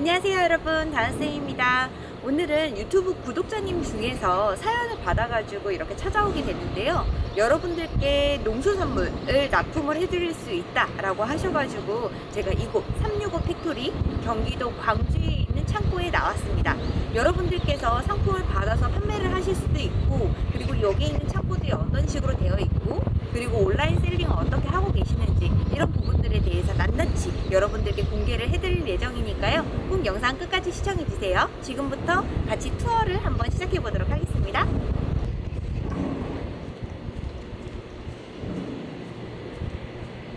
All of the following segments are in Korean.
안녕하세요 여러분. 다은쌤입니다. 오늘은 유튜브 구독자님 중에서 사연을 받아가지고 이렇게 찾아오게 됐는데요. 여러분들께 농수산물을 납품을 해드릴 수 있다 라고 하셔가지고 제가 이곳 365 팩토리 경기도 광주에 있는 창고에 나왔습니다. 여러분들께서 상품을 받아서 판매를 하실 수도 있고 그리고 여기 있는 창고들이 어떤 식으로 되어 있고 그리고 온라인 selling을 어떻게 하고 계시는지 이런 부분들에 대해서 낱낱이 여러분들께 공개를 해드릴 예정이니까요. 꼭 영상 끝까지 시청해주세요. 지금부터 같이 투어를 한번 시작해 보도록 하겠습니다.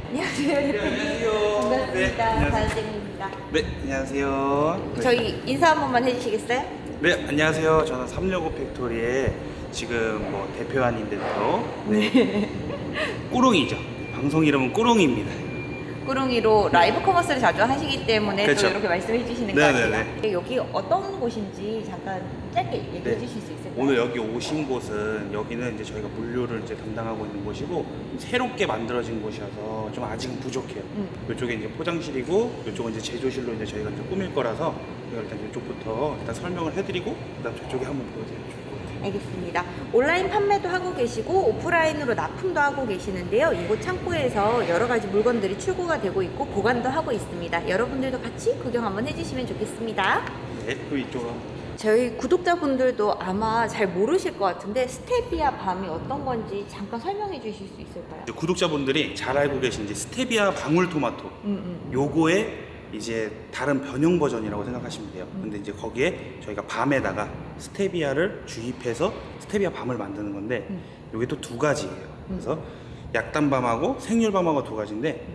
안녕하세요. 안녕하세요. 반갑습니다. 네, 안녕하세요. 다은쌤입니다. 네, 안녕하세요. 네. 저희 인사 한 번만 해주시겠어요? 네, 안녕하세요. 저는 365 팩토리의 지금 뭐 대표안인데도 네. 꾸롱이죠. 방송 이름은 꾸롱입니다. 꾸릉이로 라이브 커머스를 자주 하시기 때문에 그렇죠. 또 이렇게 말씀해 주시는 것 네네네. 같아요. 여기 어떤 곳인지 잠깐 짧게 얘기해 네. 주실 수 있을까요? 오늘 여기 오신 곳은 여기는 이제 저희가 물류를 이제 담당하고 있는 곳이고 새롭게 만들어진 곳이어서 좀 아직은 부족해요. 음. 이쪽에 이제 포장실이고 이쪽은 이제 제조실로 이제 저희가 이제 꾸밀 거라서 일단 이쪽부터 일단 설명을 해드리고 그다음 저쪽에 한번 것 같아요. 알겠습니다. 온라인 판매도 하고 계시고 오프라인으로 납품도 하고 계시는데요. 이곳 창고에서 여러 가지 물건들이 출고가 되고 있고 보관도 하고 있습니다. 여러분들도 같이 구경 한번 해주시면 좋겠습니다. 네, 그 이쪽으로 저희 구독자분들도 아마 잘 모르실 것 같은데 스테비아 밤이 어떤 건지 잠깐 설명해 주실 수 있을까요? 구독자분들이 잘 알고 계신지 스테비아 방울토마토 음, 음. 요거의 이제 다른 변형 버전이라고 생각하시면 돼요. 음. 근데 이제 거기에 저희가 밤에다가 스테비아를 주입해서 스테비아 밤을 만드는 건데 음. 요게 또 두 가지예요. 그래서 약단밤하고 생률밤하고 두 가지인데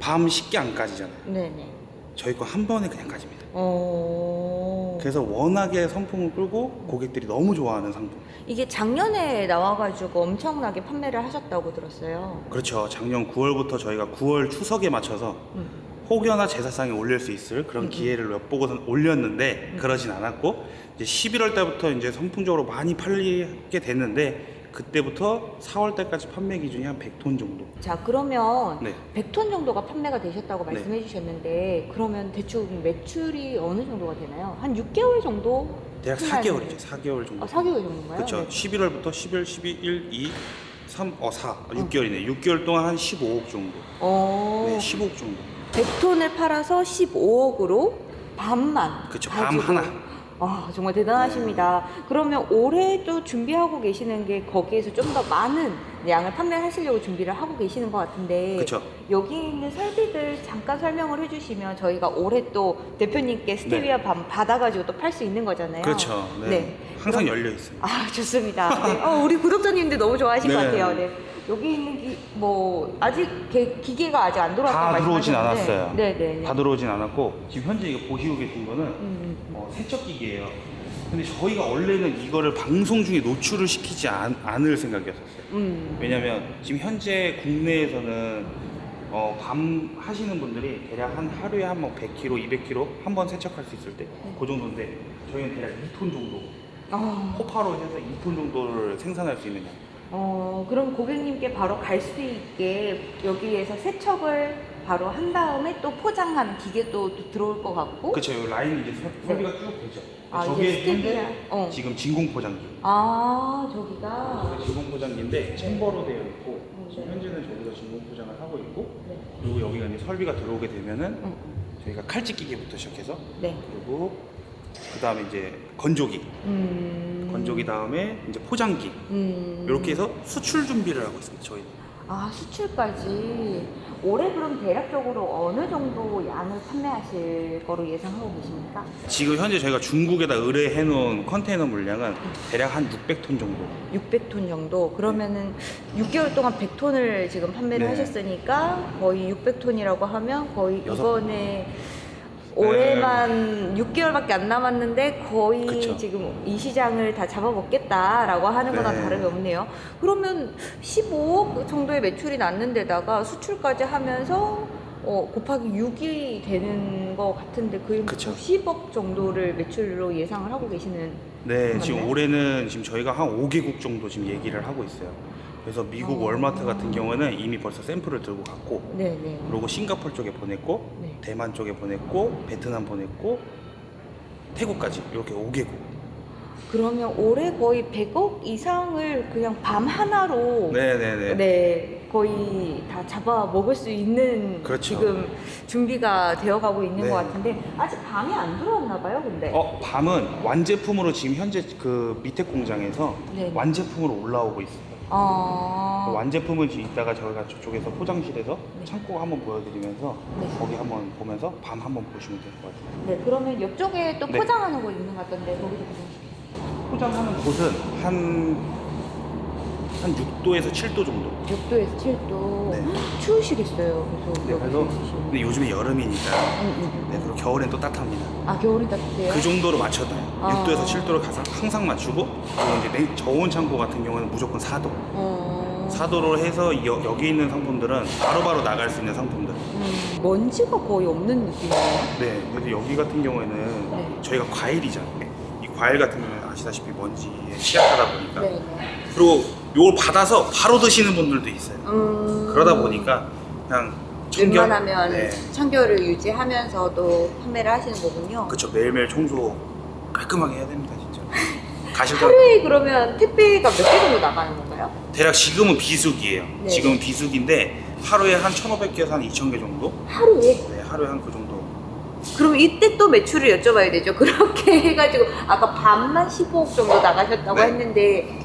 밤 쉽게 안 까지잖아요. 네네. 저희 거 한 번에 그냥 까집니다. 어... 그래서 워낙에 선풍을 끌고 고객들이 너무 좋아하는 상품. 이게 작년에 나와가지고 엄청나게 판매를 하셨다고 들었어요. 그렇죠. 작년 9월부터 저희가 9월 추석에 맞춰서 음. 혹여나 제사상에 올릴 수 있을 그런 음, 기회를 엿보고선 올렸는데 음. 그러진 않았고 이제 11월 달부터 이제 선풍적으로 많이 팔리게 됐는데 그때부터 4월 달까지 판매 기준이 한 100톤 정도. 자 그러면 네. 100톤 정도가 판매가 되셨다고 네. 말씀해 주셨는데 그러면 대충 매출이 어느 정도가 되나요? 한 6개월 정도? 대략 판매하는 4개월이죠. 4개월 정도. 아 4개월 정도인가요? 그렇죠. 네. 11월부터 11, 12, 1, 2, 3, 어 4, 6개월이네. 6개월 동안 한 15억 정도. 어, 네, 15억 정도. 100톤을 팔아서 15억으로 반만 그쵸, 밤. 하나. 아 정말 대단하십니다. 그러면 올해 또 준비하고 계시는 게 거기에서 좀 더 많은 양을 판매하시려고 준비를 하고 계시는 것 같은데 그쵸. 여기 있는 설비들 잠깐 설명을 해주시면 저희가 올해 또 대표님께 스테비아 밤 받아가지고 또 팔 수 있는 거잖아요. 그렇죠. 네. 네. 항상 그럼- 열려 있어요. 아 좋습니다. 네. 어, 우리 구독자님들 너무 좋아하실 것 네. 같아요. 네. 여기 있는 기, 뭐 아직 개- 기계가 아직 안 들어왔다고 다 들어오진 말씀하셨는데. 않았어요. 네네. 다 들어오진 않았고 지금 현재 이거 보시고 계신 거는 음, 음. 어, 세척기기예요. 근데 저희가 원래는 이거를 방송 중에 노출을 시키지 않, 을 생각이었었어요. 음. 왜냐면 지금 현재 국내에서는 어, 밤 하시는 분들이 대략 한 하루에 한뭐 100kg, 200kg 한 번 세척할 수 있을 때 그 정도인데 저희는 대략 2톤 정도 어, 호파로 해서 2톤 정도를 생산할 수 있는 양. 어, 그럼 고객님께 바로 갈 수 있게 여기에서 세척을 바로 한 다음에 또 포장하는 기계도 또 들어올 것 같고. 그쵸, 이 라인이 이제 설- 설비가 쭉 되죠. 아, 저게 스테비아. 어. 지금 진공 포장기. 아, 저기가. 저게 진공 포장기인데 챔버로 되어 있고 음, 네. 현재는 저기서 진공 포장을 하고 있고 네. 그리고 여기가 이제 설비가 들어오게 되면은 음, 저희가 칼집 기계부터 시작해서 네. 그리고 그 다음에 이제 건조기, 음. 건조기 다음에 이제 포장기 음. 이렇게 해서 수출 준비를 하고 있습니다. 저희는. 아, 수출까지. 올해 그럼 대략적으로 어느 정도 양을 판매하실 거로 예상하고 계십니까? 지금 현재 저희가 중국에다 의뢰해 놓은 컨테이너 물량은 대략 한 600톤 정도. 600톤 정도. 그러면은 6개월 동안 100톤을 지금 판매를 네. 하셨으니까 거의 600톤이라고 하면 거의 여섯- 이번에 올해만 6개월밖에 안 남았는데 거의 그쵸. 지금 이 시장을 다 잡아먹겠다라고 하는 거나 네. 다름이 없네요. 그러면 15억 정도의 매출이 났는 데다가 수출까지 하면서 어, 곱하기 6이 되는 것 같은데 거의 그쵸. 90억 정도를 매출로 예상을 하고 계시는 네, 지금 맞나요? 올해는 지금 저희가 한 5개국 정도 지금 얘기를 하고 있어요. 그래서 미국 어. 월마트 같은 경우는 이미 벌써 샘플을 들고 갔고 네네. 그리고 싱가포르 쪽에 보냈고 네. 대만 쪽에 보냈고 베트남 보냈고 태국까지 이렇게 5개국. 그러면 올해 거의 100억 이상을 그냥 밤 하나로 네네네. 네, 거의 다 잡아 먹을 수 있는 그렇죠. 지금 준비가 되어가고 있는 네. 것 같은데 아직 밤이 안 들어왔나 봐요, 근데. 어 밤은 완제품으로 지금 현재 그 밑에 공장에서 네. 완제품으로 올라오고 있어요. 어... 그 완제품을 이따가 저희가 저쪽에서 포장실에서 네. 창고 한번 보여드리면서 네. 거기 한번 보면서 밤 한번 보시면 될 것 같아요. 네, 그러면 옆쪽에 또 네. 포장하는 거 있는 것 같던데 거기도 보세요. 포장하는 곳은 한, 한 6도에서 7도 정도. 6도에서 7도. 네. 추우시겠어요. 그래서 네, 그래서. 근데 요즘에 여름이니까 응, 응, 응. 네, 그리고 겨울엔 또 따뜻합니다. 아, 겨울이 따뜻해요? 그 정도로 맞춰놔요. 아. 6도에서 7도를 가장 항상 맞추고 그리고 이제 냉- 저온 창고 같은 경우는 무조건 4도. 어... 4도로 해서 여, 여기 있는 상품들은 바로바로 나갈 수 있는 상품들. 음, 먼지가 거의 없는 느낌이에요. 네, 그래서 여기 같은 경우에는 네. 저희가 과일이잖아요. 이 과일 같은 경우는 아시다시피 먼지에 취약하다 보니까 네. 그리고 이걸 받아서 바로 드시는 분들도 있어요. 음... 그러다 보니까 그냥 청결- 웬만하면 네, 청결을 유지하면서도 판매를 하시는 거군요. 그쵸 매일매일 청소 깔끔하게 해야 됩니다 진짜. 가실 때 하루에 그러면 택배가 몇 개 정도 나가는 건가요? 대략 지금은 비수기예요. 네. 지금은 비수기인데 하루에 한 1,500개에서 한 2,000개 정도? 하루에? 네, 하루에 한 그 정도. 그럼 이때 또 매출을 여쭤봐야 되죠. 그렇게 해가지고 아까 반만 15억 정도 나가셨다고 네. 했는데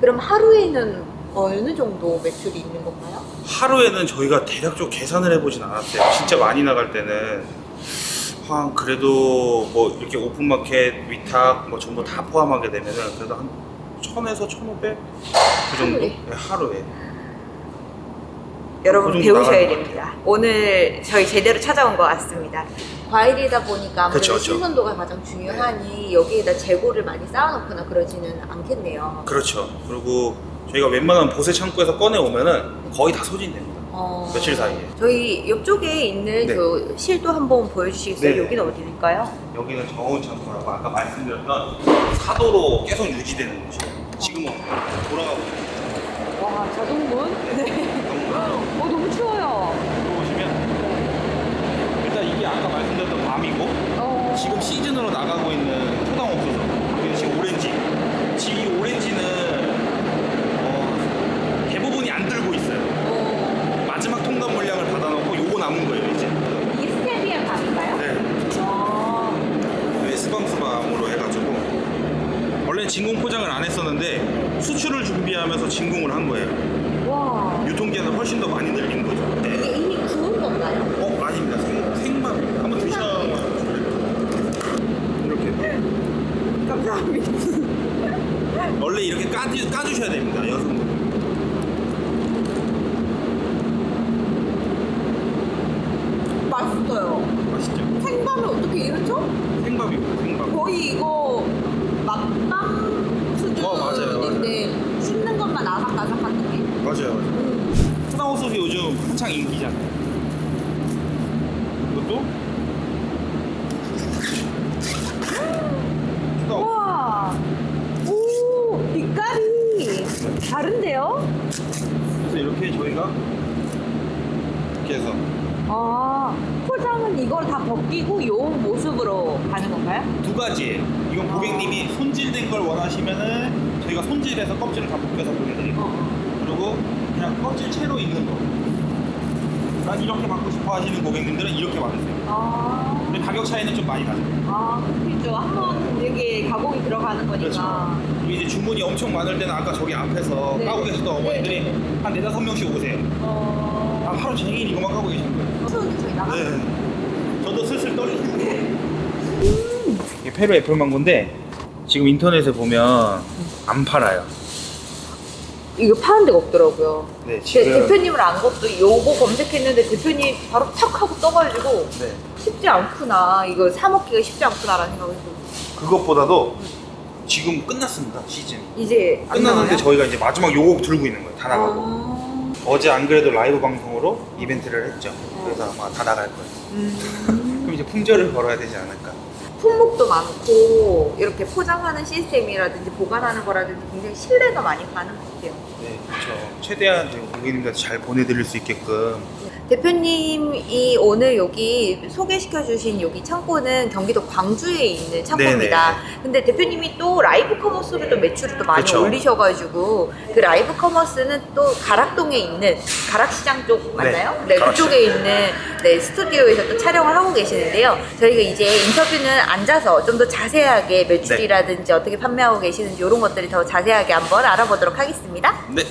그럼 하루에는 어느 정도 매출이 있는 건가요? 하루에는 저희가 대략적으로 계산을 해보진 않았어요. 진짜 많이 나갈 때는 한 그래도 뭐 이렇게 오픈마켓, 위탁 뭐 전부 다 포함하게 되면은 그래도 한 1000에서 1500? 그 정도? 하루에? 네, 하루에. 여러분 그 배우셔야 됩니다. 오늘 저희 제대로 찾아온 것 같습니다. 과일이다 보니까 아무래도. 신선도가 가장 중요하니 여기에다 재고를 많이 쌓아놓거나 그러지는 않겠네요. 그렇죠. 그리고 저희가 웬만하면 보세 창고에서 꺼내 오면은 거의 다 소진됩니다. 어, 며칠 사이에. 저희 옆쪽에 있는 네. 그 실도 한번 보여주시겠어요? 네. 여기는 어디일까요? 여기는 저온 창고라고 아까 말씀드렸던 사도로 계속 유지되는 곳이에요. 지금은 돌아가고 있어요. 와 자동문? 네. 어 너무 추워요. 들어오시면 일단 이게 아까 말씀드렸던 밤이고 어. 지금 시즌으로 나가고 있는 초당 옥수수 그리고 지금 오렌지 지금 이 오렌지는 어, 대부분이 안 들고 있어요 어. 마지막 통관 물량을 받아놓고 요거 남은 거예요 이제 이게 스테비아 감인가요? 네 아. 스방스방으로 해가지고 원래 진공 포장을 안 했었는데 수출을 준비하면서 진공을 한 거예요 와. 유통기한을 훨씬 더 많이 늘린 거죠 이게 네. 이미 구운 건가요? 어 아닙니다 생, 생밥 한번 드셔봐요 이렇게 감사합니다. 원래 이렇게 까주, 까주셔야 됩니다 여성분 맛있어요. 맛있죠? 생밤을 어떻게 이렇죠? 생밥입니다 생밥 거의 이거 맛밤 어, 맞아요, 수준인데 씹는 것만 아삭아삭한 느낌. 맞아요 맞아요 음. 초당호수이 요즘 한창 인기잖아요 이것도 초당 우와. 오 빛깔이 다른데요? 그래서 이렇게 저희가 이렇게 해서 아 포장은 이걸 다 벗기고 요 모습으로 가는 건가요? 두 가지예요 이건 고객님이 손질된 걸 원하시면은 저희가 손질해서 껍질을 다 벗겨서 보내드리고 어. 그리고 그냥 껍질 채로 있는 거. 난 이렇게 받고 싶어 하시는 고객님들은 이렇게 받으세요. 아. 근데 가격 차이는 좀 많이 나죠. 아, 그렇죠. 한번 이게 가공이 들어가는 거니까. 그리고 이제 주문이 엄청 많을 때는 아까 저기 앞에서 네. 까고 계셨던 어머니들이 네. 한 네다섯 명씩 오세요. 어. 아, 하루 종일 이거만 까고 계신 거예요. 추운데 저희 나가. 네. 저도 슬슬 떨리는데. 이게 페루 애플망고인데 지금 인터넷에 보면 안 팔아요. 이거 파는 데가 없더라고요. 네, 제 대표님을 안 것도 요거 검색했는데 대표님 바로 탁 하고 떠가지고 네. 쉽지 않구나. 이거 사 먹기가 쉽지 않구나라는 생각을 했어요. 그것보다도 지금 끝났습니다 시즌. 이제 안 끝났는데? 저희가 이제 마지막 요거 들고 있는 거예요. 다 나가고. 아. 어제 안 그래도 라이브 방송으로 이벤트를 했죠. 그래서 아마 다 나갈 거예요. 음. 그럼 이제 품절을 걸어야 되지 않을까. 품목도 많고 이렇게 포장하는 시스템이라든지 보관하는 거라든지 굉장히 신뢰가 많이 가는 것 같아요. 네, 그렇죠. 최대한 고객님들한테 잘 보내드릴 수 있게끔. 대표님이 오늘 여기 소개시켜 주신 여기 창고는 경기도 광주에 있는 창고입니다. 근데 대표님이 또 라이브 커머스로 또 매출을 또 많이 그쵸. 올리셔가지고 그 라이브 커머스는 또 가락동에 있는 가락시장 쪽 맞나요? 네, 가락시장. 그쪽에 있는 네, 스튜디오에서 또 촬영을 하고 계시는데요. 저희가 이제 인터뷰는 앉아서 좀 더 자세하게 매출이라든지 어떻게 판매하고 계시는지 이런 것들이 더 자세하게 한번 알아보도록 하겠습니다. 네.